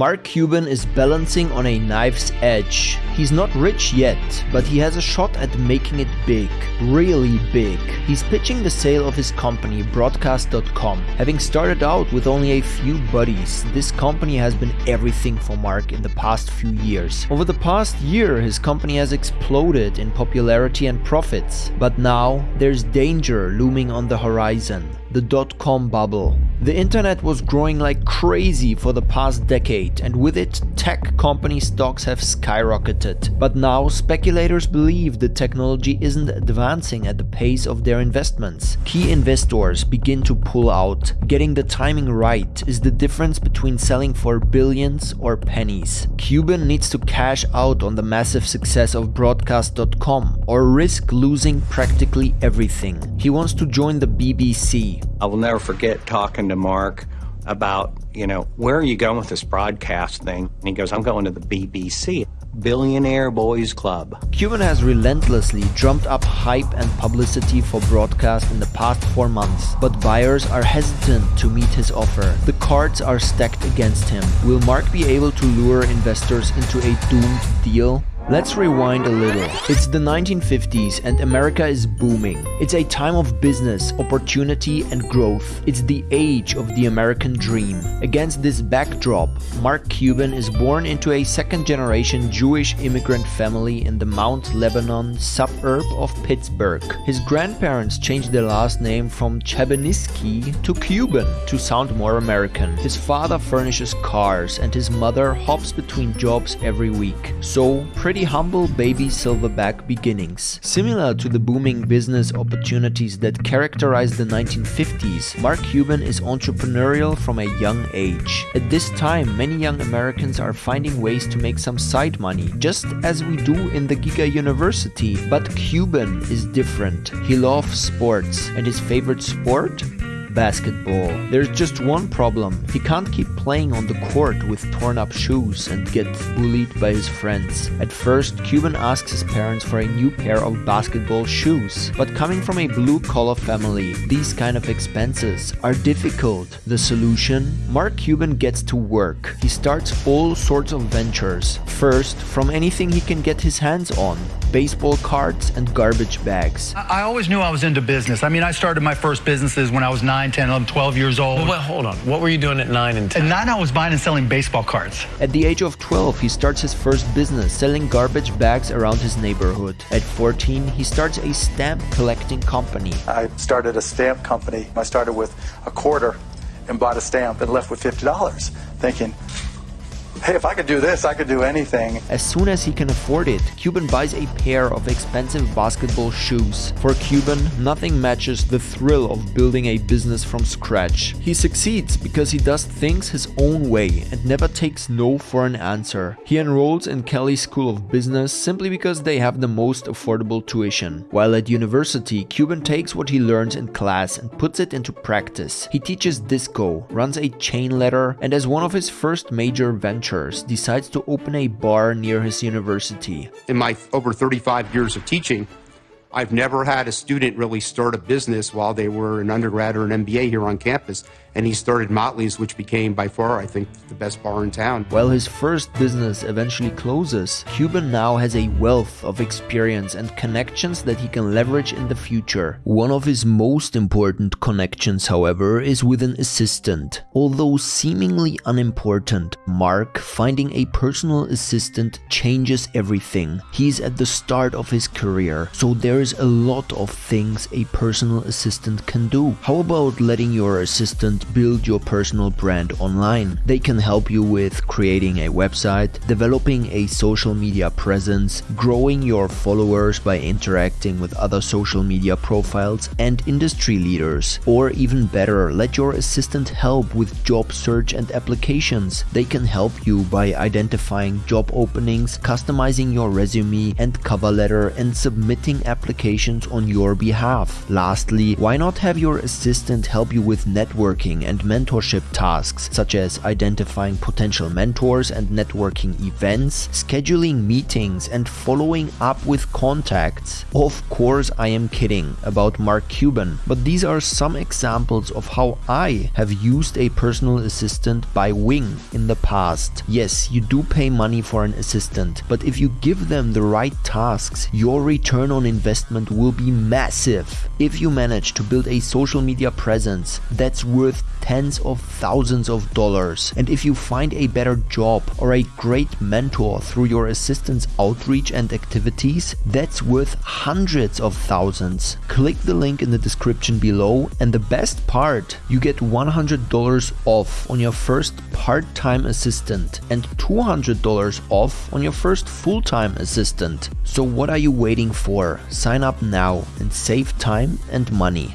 Mark Cuban is balancing on a knife's edge. He's not rich yet, but he has a shot at making it big, really big. He's pitching the sale of his company, Broadcast.com. Having started out with only a few buddies, this company has been everything for Mark in the past few years. Over the past year, his company has exploded in popularity and profits, but now there's danger looming on the horizon the dot-com bubble. The internet was growing like crazy for the past decade and with it tech company stocks have skyrocketed. But now speculators believe the technology isn't advancing at the pace of their investments. Key investors begin to pull out. Getting the timing right is the difference between selling for billions or pennies. Cuban needs to cash out on the massive success of broadcast.com or risk losing practically everything. He wants to join the BBC, I will never forget talking to Mark about, you know, where are you going with this broadcast thing? And he goes, I'm going to the BBC. Billionaire Boys Club. Cuban has relentlessly drummed up hype and publicity for broadcast in the past four months, but buyers are hesitant to meet his offer. The cards are stacked against him. Will Mark be able to lure investors into a doomed deal? Let's rewind a little. It's the 1950s and America is booming. It's a time of business, opportunity and growth. It's the age of the American dream. Against this backdrop, Mark Cuban is born into a second generation Jewish immigrant family in the Mount Lebanon suburb of Pittsburgh. His grandparents changed their last name from Chabenisky to Cuban to sound more American. His father furnishes cars and his mother hops between jobs every week. So, pretty pretty humble baby silverback beginnings. Similar to the booming business opportunities that characterized the 1950s, Mark Cuban is entrepreneurial from a young age. At this time, many young Americans are finding ways to make some side money, just as we do in the Giga University. But Cuban is different. He loves sports, and his favorite sport? Basketball. There's just one problem. He can't keep playing on the court with torn up shoes and get bullied by his friends. At first, Cuban asks his parents for a new pair of basketball shoes. But coming from a blue collar family, these kind of expenses are difficult. The solution? Mark Cuban gets to work. He starts all sorts of ventures. First, from anything he can get his hands on baseball cards, and garbage bags. I always knew I was into business. I mean, I started my first businesses when I was 9, 10, 11, 12 years old. Well, wait, hold on. What were you doing at 9 and 10? At 9, I was buying and selling baseball cards. At the age of 12, he starts his first business, selling garbage bags around his neighborhood. At 14, he starts a stamp collecting company. I started a stamp company. I started with a quarter and bought a stamp and left with $50, thinking, hey, if I could do this, I could do anything. As soon as he can afford it, Cuban buys a pair of expensive basketball shoes. For Cuban, nothing matches the thrill of building a business from scratch. He succeeds because he does things his own way and never takes no for an answer. He enrolls in Kelley School of Business simply because they have the most affordable tuition. While at university, Cuban takes what he learns in class and puts it into practice. He teaches disco, runs a chain letter, and as one of his first major ventures decides to open a bar near his university. In my over 35 years of teaching, I've never had a student really start a business while they were an undergrad or an MBA here on campus and he started Motley's, which became by far, I think, the best bar in town. While his first business eventually closes, Cuban now has a wealth of experience and connections that he can leverage in the future. One of his most important connections, however, is with an assistant. Although seemingly unimportant, Mark finding a personal assistant changes everything. He's at the start of his career, so there's a lot of things a personal assistant can do. How about letting your assistant build your personal brand online. They can help you with creating a website, developing a social media presence, growing your followers by interacting with other social media profiles and industry leaders. Or even better, let your assistant help with job search and applications. They can help you by identifying job openings, customizing your resume and cover letter and submitting applications on your behalf. Lastly, why not have your assistant help you with networking networking and mentorship tasks such as identifying potential mentors and networking events, scheduling meetings and following up with contacts. Of course I am kidding about Mark Cuban, but these are some examples of how I have used a personal assistant by Wing in the past. Yes, you do pay money for an assistant, but if you give them the right tasks, your return on investment will be massive. If you manage to build a social media presence that's worth tens of thousands of dollars, and if you find a better job or a great mentor through your assistant's outreach and activities, that's worth hundreds of thousands. Click the link in the description below and the best part, you get $100 off on your first part-time assistant and $200 off on your first full-time assistant. So what are you waiting for? Sign up now and save time and money.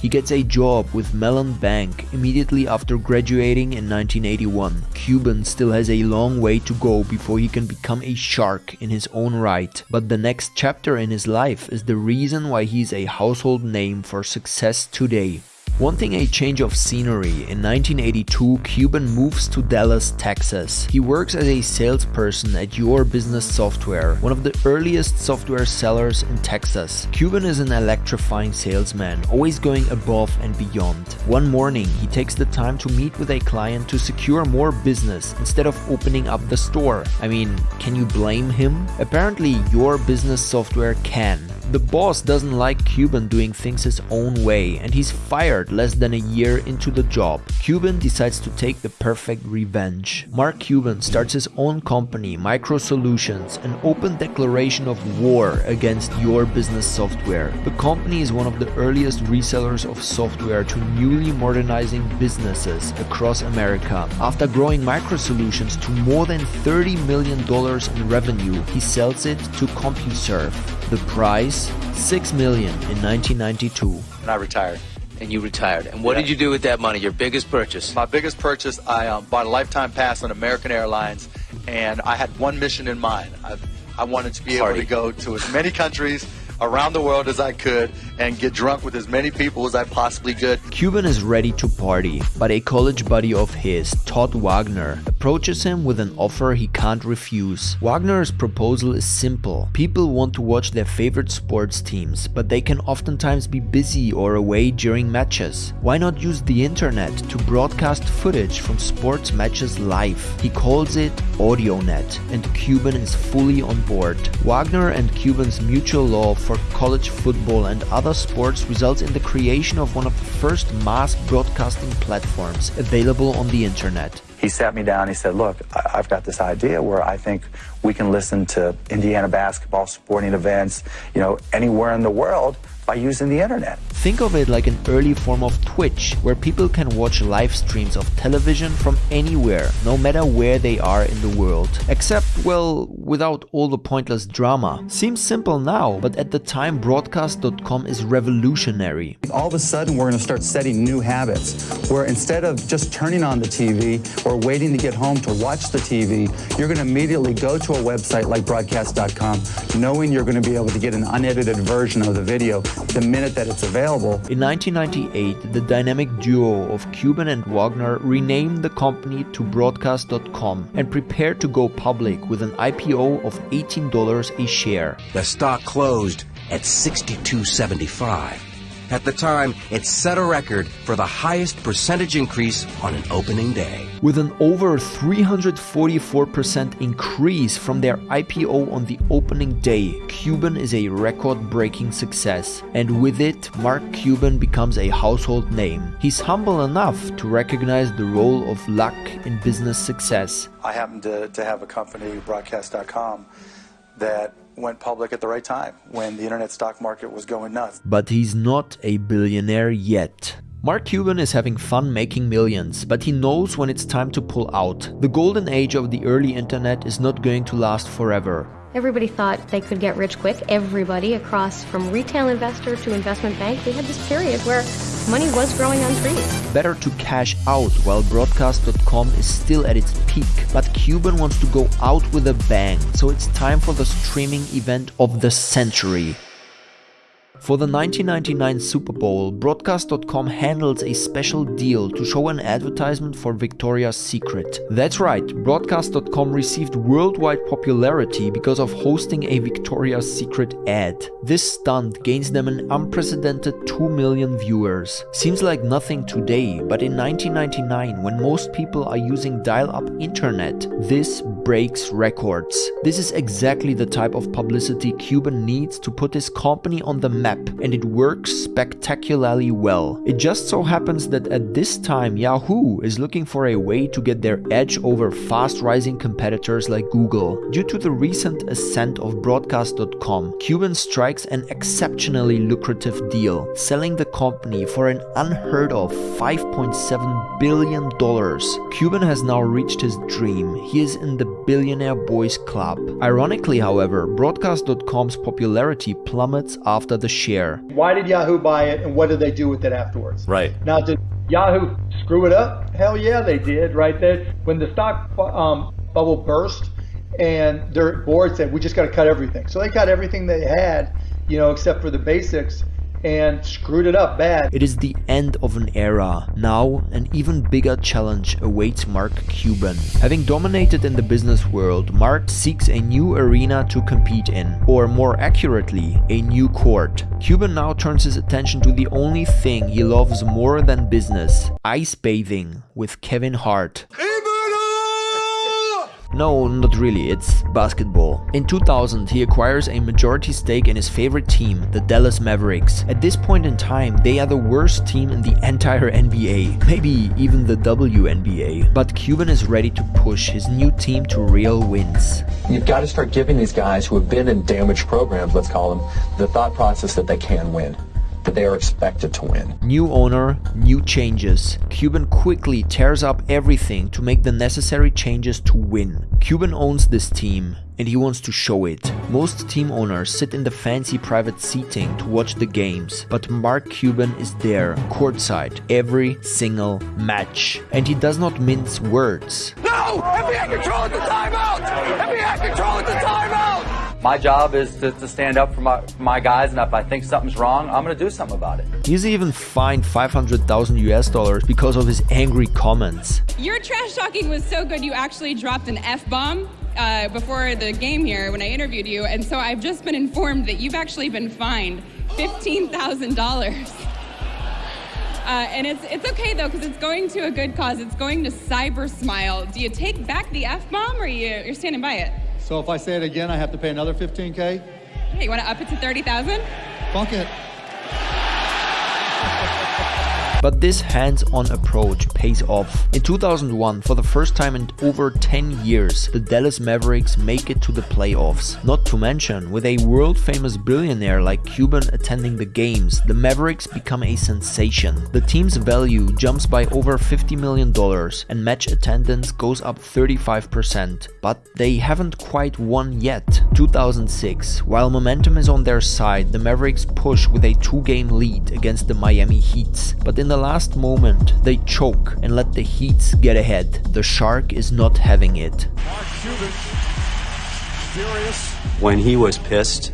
He gets a job with Mellon Bank immediately after graduating in 1981. Cuban still has a long way to go before he can become a shark in his own right, but the next chapter in his life is the reason why he's a household name for success today. Wanting a change of scenery, in 1982 Cuban moves to Dallas, Texas. He works as a salesperson at Your Business Software, one of the earliest software sellers in Texas. Cuban is an electrifying salesman, always going above and beyond. One morning, he takes the time to meet with a client to secure more business instead of opening up the store. I mean, can you blame him? Apparently, Your Business Software can. The boss doesn't like Cuban doing things his own way and he's fired less than a year into the job. Cuban decides to take the perfect revenge. Mark Cuban starts his own company, Micro Solutions, an open declaration of war against your business software. The company is one of the earliest resellers of software to newly modernizing businesses across America. After growing Micro Solutions to more than $30 million in revenue, he sells it to CompuServe. The price? 6 million in 1992. And I retired. And you retired. And what Yeah. did you do with that money? Your biggest purchase? My biggest purchase, I um, bought a lifetime pass on American Airlines, and I had one mission in mind. I, I wanted to be able to go to as many countries around the world as I could and get drunk with as many people as I possibly could. Cuban is ready to party, but a college buddy of his, Todd Wagner, approaches him with an offer he can't refuse. Wagner's proposal is simple. People want to watch their favorite sports teams, but they can oftentimes be busy or away during matches. Why not use the internet to broadcast footage from sports matches live? He calls it AudioNet, and Cuban is fully on board. Wagner and Cuban's mutual love for college football and other sports results in the creation of one of the first mass broadcasting platforms available on the internet. He sat me down. He said, "Look, I've got this idea where I think we can listen to Indiana basketball sporting events, you know, anywhere in the world by using the internet." Think of it like an early form of Twitch, where people can watch live streams of television from anywhere, no matter where they are in the world. Except, well, without all the pointless drama. Seems simple now, but at the time broadcast.com is revolutionary. All of a sudden, we're going to start setting new habits where instead of just turning on the TV or waiting to get home to watch the TV, you're going to immediately go to a website like broadcast.com, knowing you're going to be able to get an unedited version of the video the minute that it's available. In 1998, the dynamic duo of Cuban and Wagner renamed the company to Broadcast.com and prepared to go public with an IPO of $18 a share. The stock closed at 62.75. At the time, it set a record for the highest percentage increase on an opening day. With an over 344% increase from their IPO on the opening day, Cuban is a record breaking success. And with it, Mark Cuban becomes a household name. He's humble enough to recognize the role of luck in business success. I happened to, to have a company, broadcast.com, that went public at the right time when the internet stock market was going nuts. But he's not a billionaire yet. Mark Cuban is having fun making millions, but he knows when it's time to pull out. The golden age of the early internet is not going to last forever. Everybody thought they could get rich quick. Everybody across from retail investor to investment bank, we had this period where money was growing on trees. Better to cash out while broadcast.com is still at its peak, but Cuban wants to go out with a bang, so it's time for the streaming event of the century. For the 1999 Super Bowl, Broadcast.com handles a special deal to show an advertisement for Victoria's Secret. That's right, Broadcast.com received worldwide popularity because of hosting a Victoria's Secret ad. This stunt gains them an unprecedented 2 million viewers. Seems like nothing today, but in 1999, when most people are using dial-up internet, this breaks records. This is exactly the type of publicity Cuban needs to put his company on the map, and it works spectacularly well. It just so happens that at this time Yahoo is looking for a way to get their edge over fast-rising competitors like Google. Due to the recent ascent of Broadcast.com, Cuban strikes an exceptionally lucrative deal, selling the company for an unheard of $5.7 billion. Cuban has now reached his dream. He is in the Billionaire Boys Club. Ironically, however, Broadcast.com's popularity plummets after the share. Why did Yahoo buy it and what did they do with it afterwards? Right. Now, did Yahoo screw it up? Hell yeah, they did, right? there. when the stock um, bubble burst and their board said, we just got to cut everything. So they cut everything they had, you know, except for the basics and screwed it up bad. It is the end of an era. Now, an even bigger challenge awaits Mark Cuban. Having dominated in the business world, Mark seeks a new arena to compete in, or more accurately, a new court. Cuban now turns his attention to the only thing he loves more than business, ice bathing with Kevin Hart. No, not really, it's basketball. In 2000, he acquires a majority stake in his favorite team, the Dallas Mavericks. At this point in time, they are the worst team in the entire NBA, maybe even the WNBA. But Cuban is ready to push his new team to real wins. You've got to start giving these guys who have been in damaged programs, let's call them, the thought process that they can win that they are expected to win. New owner, new changes. Cuban quickly tears up everything to make the necessary changes to win. Cuban owns this team and he wants to show it. Most team owners sit in the fancy private seating to watch the games, but Mark Cuban is there, courtside, every single match. And he does not mince words. No! NBA control at the timeout! NBA control at the timeout! My job is to, to stand up for my, for my guys, and if I think something's wrong, I'm going to do something about it. He's even fined 500,000 US dollars because of his angry comments. Your trash talking was so good, you actually dropped an F bomb. Uh, before the game here, when I interviewed you, and so I've just been informed that you've actually been fined fifteen thousand dollars. Uh, and it's it's okay though because it's going to a good cause. It's going to Cyber Smile. Do you take back the f bomb, or you you're standing by it? So if I say it again, I have to pay another 15K? Hey, you want to up it to 30,000? Funk it. But this hands-on approach pays off. In 2001, for the first time in over 10 years, the Dallas Mavericks make it to the playoffs. Not to mention, with a world-famous billionaire like Cuban attending the games, the Mavericks become a sensation. The team's value jumps by over $50 million and match attendance goes up 35%. But they haven't quite won yet. 2006, while momentum is on their side, the Mavericks push with a two-game lead against the Miami Heats. But in the last moment, they choke and let the Heats get ahead. The Shark is not having it. When he was pissed,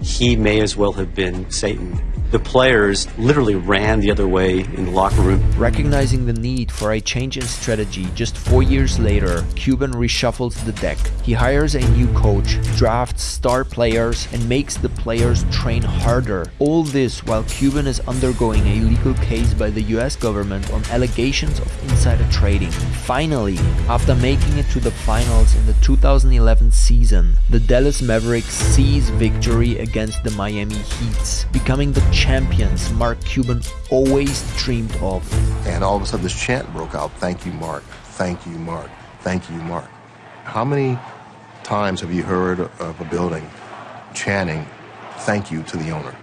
he may as well have been Satan the players literally ran the other way in the locker room. Recognizing the need for a change in strategy, just four years later, Cuban reshuffles the deck. He hires a new coach, drafts star players, and makes the players train harder. All this while Cuban is undergoing a legal case by the US government on allegations of insider trading. Finally, after making it to the finals in the 2011 season, the Dallas Mavericks seize victory against the Miami Heats, becoming the champions Mark Cuban always dreamed of. And all of a sudden, this chant broke out Thank you, Mark. Thank you, Mark. Thank you, Mark. How many times have you heard of a building chanting thank you to the owner?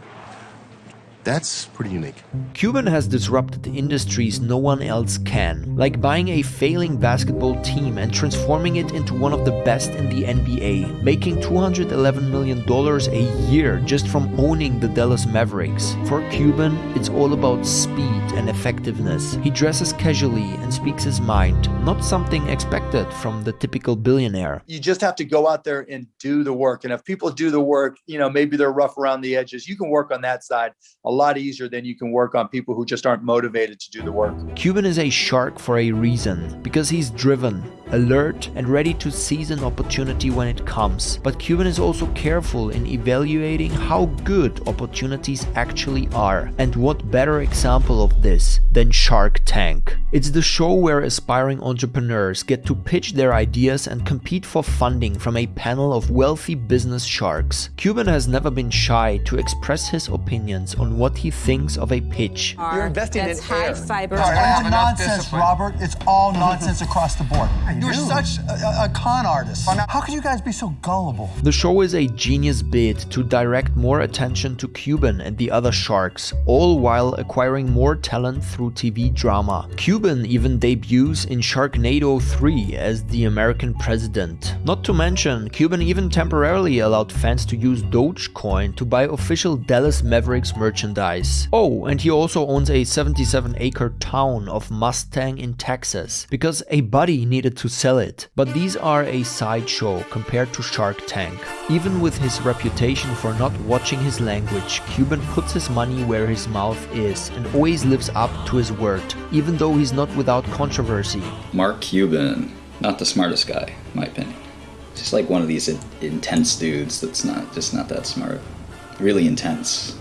That's pretty unique. Cuban has disrupted industries no one else can, like buying a failing basketball team and transforming it into one of the best in the NBA, making $211 million a year just from owning the Dallas Mavericks. For Cuban, it's all about speed and effectiveness. He dresses casually and speaks his mind, not something expected from the typical billionaire. You just have to go out there and do the work. And if people do the work, you know, maybe they're rough around the edges, you can work on that side a lot easier than you can work on people who just aren't motivated to do the work. Cuban is a shark for a reason, because he's driven, alert, and ready to seize an opportunity when it comes. But Cuban is also careful in evaluating how good opportunities actually are. And what better example of this than Shark Tank? It's the show where aspiring entrepreneurs get to pitch their ideas and compete for funding from a panel of wealthy business sharks. Cuban has never been shy to express his opinions on what he thinks of a pitch. You're investing That's in high air. fiber. All right, It's enough nonsense. Robert. It's all nonsense across the board. You're such a, a con artist. How could you guys be so gullible? The show is a genius bid to direct more attention to Cuban and the other sharks, all while acquiring more talent through TV drama. Cuban even debuts in Sharknado 3 as the American president. Not to mention, Cuban even temporarily allowed fans to use Dogecoin to buy official Dallas Mavericks merchandise. Oh, and he also owns a 77 acre town of Mustang in Texas, because a buddy needed to sell it. But these are a sideshow compared to Shark Tank. Even with his reputation for not watching his language, Cuban puts his money where his mouth is and always lives up to his word, even though he's not without controversy. Mark Cuban, not the smartest guy, my opinion. Just like one of these in- intense dudes that's not just not that smart. Really intense.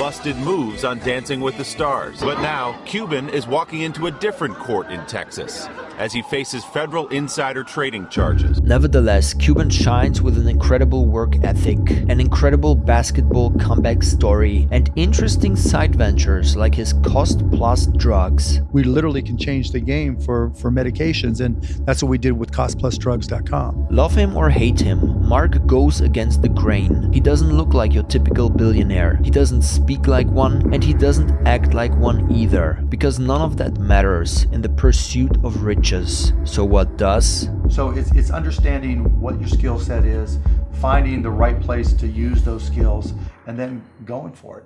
Busted moves on Dancing with the Stars. But now, Cuban is walking into a different court in Texas as he faces federal insider trading charges. Nevertheless, Cuban shines with an incredible work ethic, an incredible basketball comeback story, and interesting side ventures like his cost plus drugs. We literally can change the game for, for medications, and that's what we did with costplusdrugs.com. Love him or hate him, Mark goes against the grain. He doesn't look like your typical billionaire, he doesn't speak like one, and he doesn't act like one either, because none of that matters in the pursuit of riches. So, what does? So it's, it's understanding what your skill set is, finding the right place to use those skills, and then going for it.